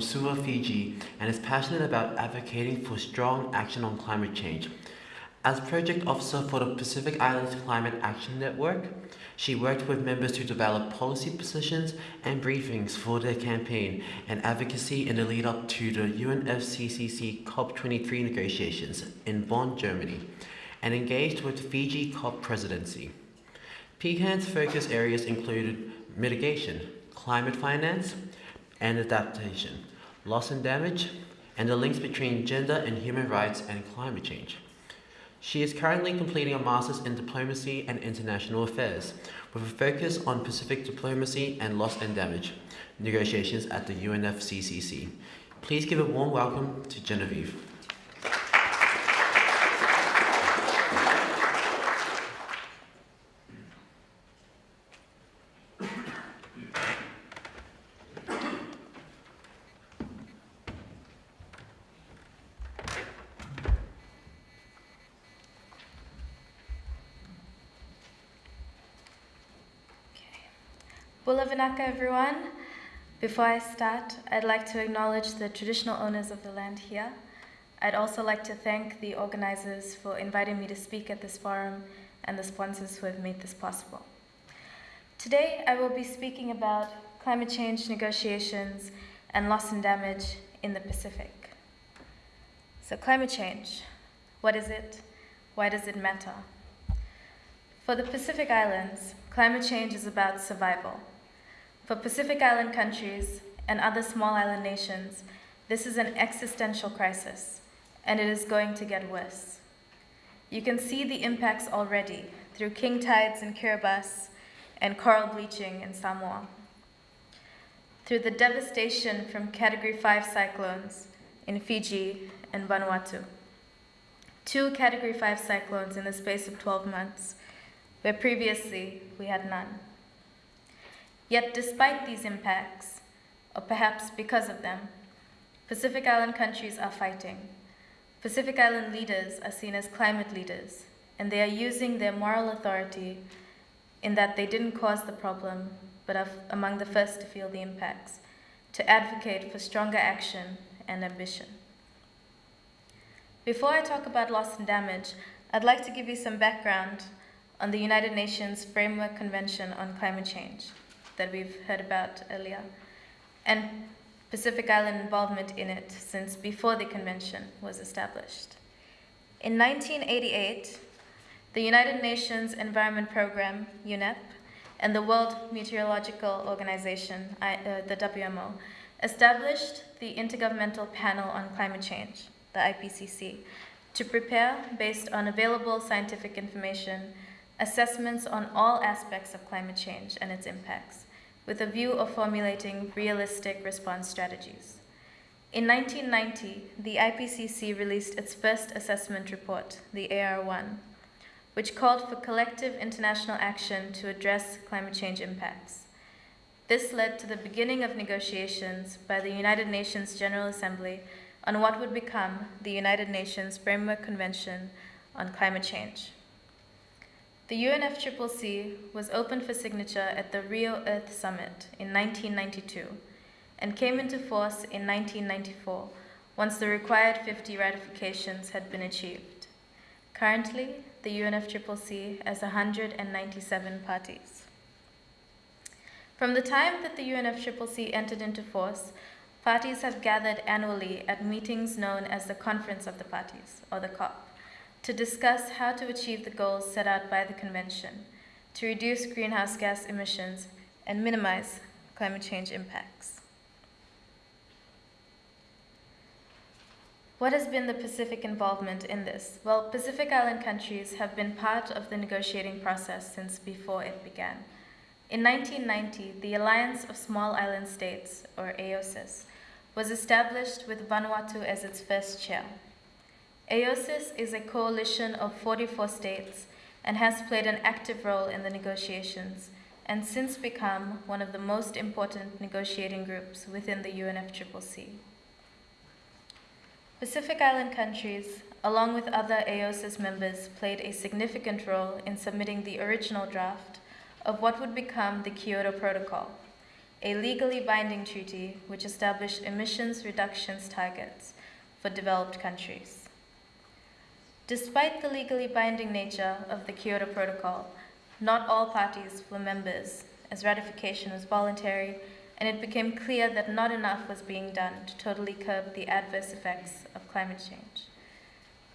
from Suva, Fiji, and is passionate about advocating for strong action on climate change. As project officer for the Pacific Islands Climate Action Network, she worked with members to develop policy positions and briefings for their campaign and advocacy in the lead up to the UNFCCC COP23 negotiations in Bonn, Germany, and engaged with Fiji COP presidency. PCAN's focus areas included mitigation, climate finance, and adaptation, loss and damage, and the links between gender and human rights and climate change. She is currently completing a master's in diplomacy and international affairs with a focus on Pacific diplomacy and loss and damage negotiations at the UNFCCC. Please give a warm welcome to Genevieve. Bula Vinaka, everyone. Before I start, I'd like to acknowledge the traditional owners of the land here. I'd also like to thank the organizers for inviting me to speak at this forum and the sponsors who have made this possible. Today, I will be speaking about climate change negotiations and loss and damage in the Pacific. So climate change, what is it? Why does it matter? For the Pacific Islands, climate change is about survival. For Pacific Island countries and other small island nations, this is an existential crisis, and it is going to get worse. You can see the impacts already through king tides in Kiribati and coral bleaching in Samoa. Through the devastation from Category 5 cyclones in Fiji and Vanuatu. Two Category 5 cyclones in the space of 12 months, where previously we had none. Yet despite these impacts, or perhaps because of them, Pacific Island countries are fighting. Pacific Island leaders are seen as climate leaders, and they are using their moral authority in that they didn't cause the problem, but are among the first to feel the impacts, to advocate for stronger action and ambition. Before I talk about loss and damage, I'd like to give you some background on the United Nations Framework Convention on Climate Change that we've heard about earlier, and Pacific Island involvement in it since before the convention was established. In 1988, the United Nations Environment Programme, UNEP, and the World Meteorological Organization, uh, the WMO, established the Intergovernmental Panel on Climate Change, the IPCC, to prepare, based on available scientific information, assessments on all aspects of climate change and its impacts, with a view of formulating realistic response strategies. In 1990, the IPCC released its first assessment report, the AR1, which called for collective international action to address climate change impacts. This led to the beginning of negotiations by the United Nations General Assembly on what would become the United Nations Framework Convention on Climate Change. The UNFCCC was opened for signature at the Rio Earth Summit in 1992 and came into force in 1994 once the required 50 ratifications had been achieved. Currently, the UNFCCC has 197 parties. From the time that the UNFCCC entered into force, parties have gathered annually at meetings known as the Conference of the Parties, or the COP to discuss how to achieve the goals set out by the Convention to reduce greenhouse gas emissions and minimize climate change impacts. What has been the Pacific involvement in this? Well, Pacific Island countries have been part of the negotiating process since before it began. In 1990, the Alliance of Small Island States, or AOSIS, was established with Vanuatu as its first chair. AOSIS is a coalition of 44 states and has played an active role in the negotiations and since become one of the most important negotiating groups within the UNFCCC. Pacific Island countries, along with other AOSIS members, played a significant role in submitting the original draft of what would become the Kyoto Protocol, a legally binding treaty which established emissions reductions targets for developed countries. Despite the legally binding nature of the Kyoto Protocol, not all parties were members, as ratification was voluntary, and it became clear that not enough was being done to totally curb the adverse effects of climate change.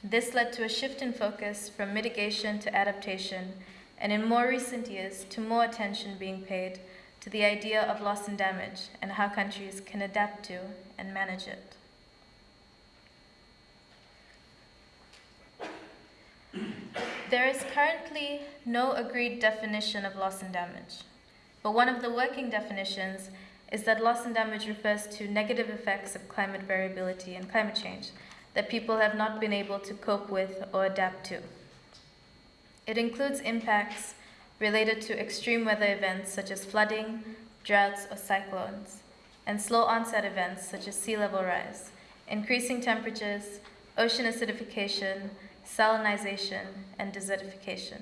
This led to a shift in focus from mitigation to adaptation, and in more recent years, to more attention being paid to the idea of loss and damage and how countries can adapt to and manage it. There is currently no agreed definition of loss and damage, but one of the working definitions is that loss and damage refers to negative effects of climate variability and climate change that people have not been able to cope with or adapt to. It includes impacts related to extreme weather events such as flooding, droughts, or cyclones, and slow onset events such as sea level rise, increasing temperatures, ocean acidification, salinization, and desertification.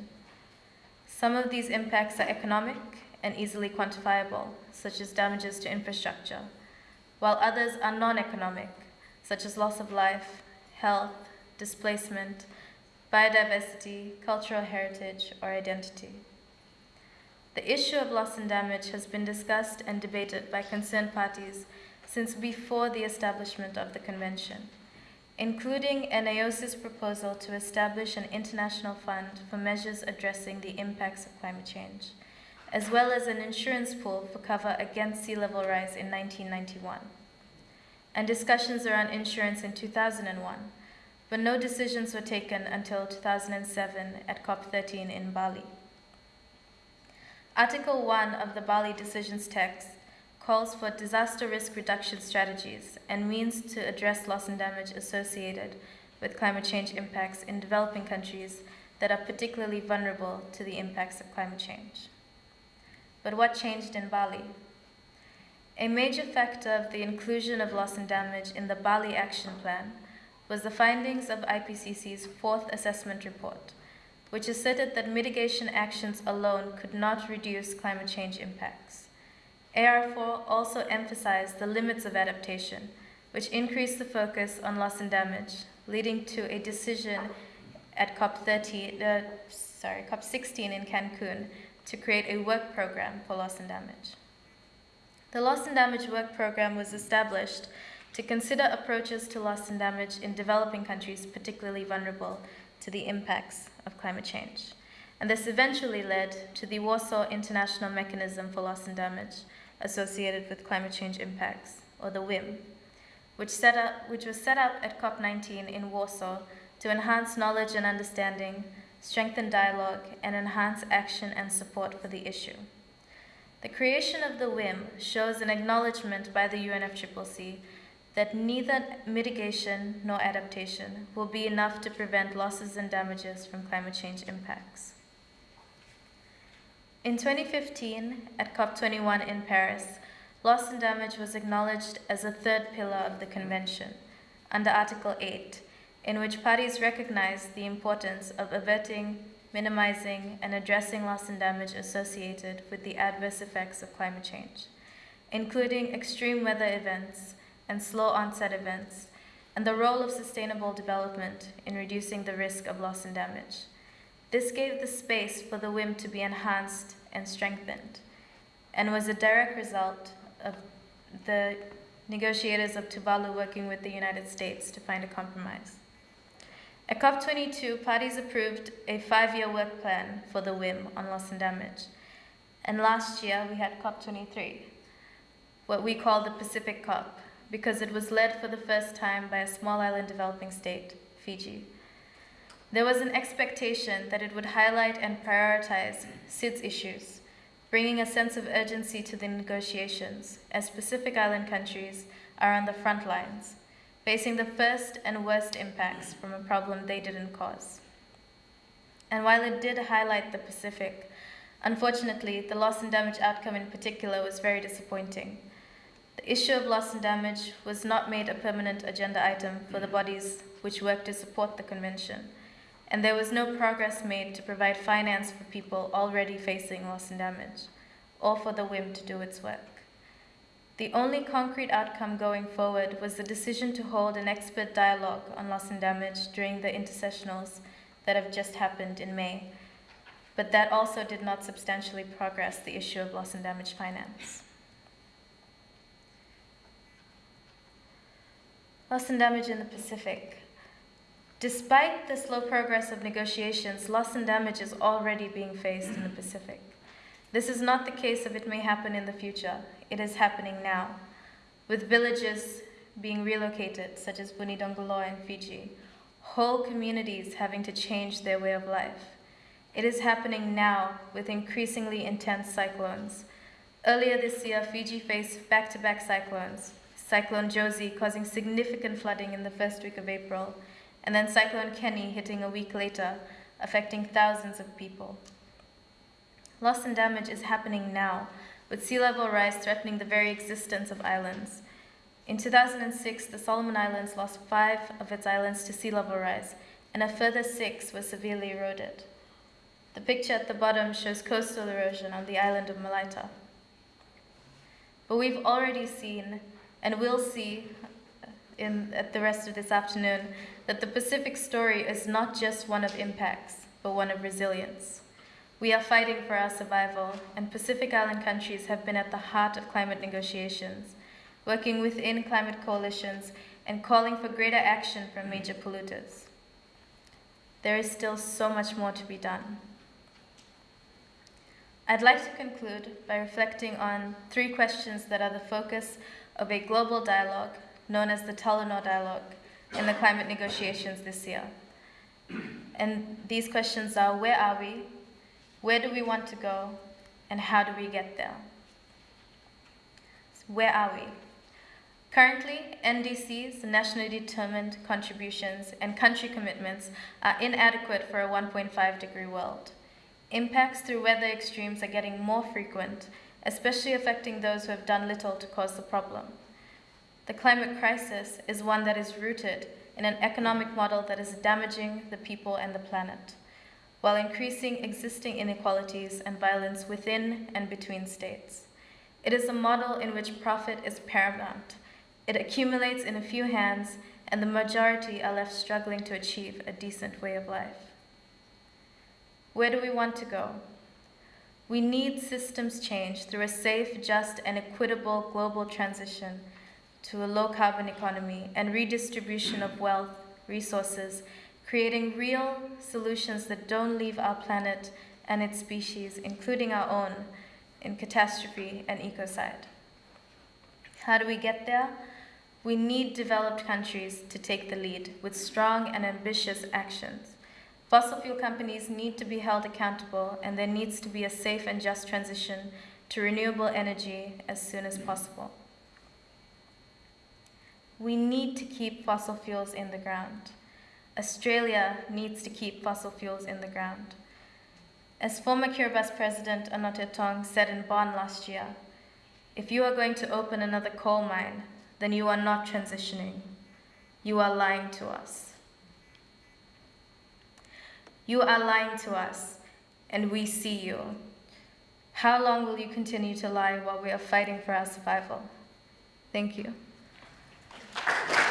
Some of these impacts are economic and easily quantifiable, such as damages to infrastructure, while others are non economic, such as loss of life, health, displacement, biodiversity, cultural heritage, or identity. The issue of loss and damage has been discussed and debated by concerned parties since before the establishment of the Convention, including AOSIS's proposal to establish an international fund for measures addressing the impacts of climate change, as well as an insurance pool for cover against sea level rise in 1991, and discussions around insurance in 2001, but no decisions were taken until 2007 at COP13 in Bali. Article 1 of the Bali Decisions text calls for disaster risk reduction strategies and means to address loss and damage associated with climate change impacts in developing countries that are particularly vulnerable to the impacts of climate change. But what changed in Bali? A major factor of the inclusion of loss and damage in the Bali Action Plan was the findings of IPCC's fourth assessment report, which asserted that mitigation actions alone could not reduce climate change impacts. AR4 also emphasized the limits of adaptation, which increased the focus on loss and damage, leading to a decision at COP30, uh, sorry, COP16 in Cancun to create a work program for loss and damage. The loss and damage work program was established to consider approaches to loss and damage in developing countries particularly vulnerable to the impacts of climate change. And this eventually led to the Warsaw International Mechanism for Loss and Damage associated with climate change impacts, or the WIM, which, set up, which was set up at COP19 in Warsaw to enhance knowledge and understanding, strengthen dialogue, and enhance action and support for the issue. The creation of the WIM shows an acknowledgement by the UNFCCC that neither mitigation nor adaptation will be enough to prevent losses and damages from climate change impacts. In 2015, at COP21 in Paris, loss and damage was acknowledged as a third pillar of the Convention, under Article 8, in which parties recognized the importance of averting, minimizing, and addressing loss and damage associated with the adverse effects of climate change, including extreme weather events and slow onset events, and the role of sustainable development in reducing the risk of loss and damage. This gave the space for the WIM to be enhanced and strengthened, and was a direct result of the negotiators of Tuvalu working with the United States to find a compromise. At COP22, parties approved a five year work plan for the WIM on loss and damage. And last year, we had COP23, what we call the Pacific COP, because it was led for the first time by a small island developing state, Fiji. There was an expectation that it would highlight and prioritize SIDS issues, bringing a sense of urgency to the negotiations, as Pacific Island countries are on the front lines, facing the first and worst impacts from a problem they didn't cause. And while it did highlight the Pacific, unfortunately, the loss and damage outcome in particular was very disappointing the issue of loss and damage was not made a permanent agenda item for the bodies which work to support the convention, and there was no progress made to provide finance for people already facing loss and damage, or for the WIM to do its work. The only concrete outcome going forward was the decision to hold an expert dialogue on loss and damage during the intersessionals that have just happened in May, but that also did not substantially progress the issue of loss and damage finance. Loss and damage in the Pacific. Despite the slow progress of negotiations, loss and damage is already being faced in the Pacific. This is not the case of it may happen in the future. It is happening now, with villages being relocated, such as Vunidogoloa in Fiji, whole communities having to change their way of life. It is happening now with increasingly intense cyclones. Earlier this year, Fiji faced back to back cyclones, Cyclone Josie causing significant flooding in the first week of April, and then Cyclone Keni hitting a week later, affecting thousands of people. Loss and damage is happening now, with sea level rise threatening the very existence of islands. In 2006, the Solomon Islands lost five of its islands to sea level rise, and a further six were severely eroded. The picture at the bottom shows coastal erosion on the island of Malaita. But we've already seen and we'll see in at the rest of this afternoon that the Pacific story is not just one of impacts, but one of resilience. We are fighting for our survival, and Pacific Island countries have been at the heart of climate negotiations, working within climate coalitions and calling for greater action from major polluters. There is still so much more to be done. I'd like to conclude by reflecting on three questions that are the focus of a global dialogue known as the Talanoa Dialogue in the climate negotiations this year. And these questions are where are we? Where do we want to go? And how do we get there? So where are we? Currently, NDCs, nationally determined contributions, and country commitments are inadequate for a 1.5 degree world. Impacts through weather extremes are getting more frequent especially affecting those who have done little to cause the problem. The climate crisis is one that is rooted in an economic model that is damaging the people and the planet, while increasing existing inequalities and violence within and between states. It is a model in which profit is paramount. It accumulates in a few hands, and the majority are left struggling to achieve a decent way of life. Where do we want to go? We need systems change through a safe, just, and equitable global transition to a low carbon economy and redistribution of wealth, resources, creating real solutions that don't leave our planet and its species, including our own, in catastrophe and ecocide. How do we get there? We need developed countries to take the lead with strong and ambitious actions. Fossil fuel companies need to be held accountable, and there needs to be a safe and just transition to renewable energy as soon as possible. We need to keep fossil fuels in the ground. Australia needs to keep fossil fuels in the ground. As former Kiribati President Anote Tong said in Bonn last year, if you are going to open another coal mine, then you are not transitioning. You are lying to us. You are lying to us, and we see you. How long will you continue to lie while we are fighting for our survival? Thank you. Gracias.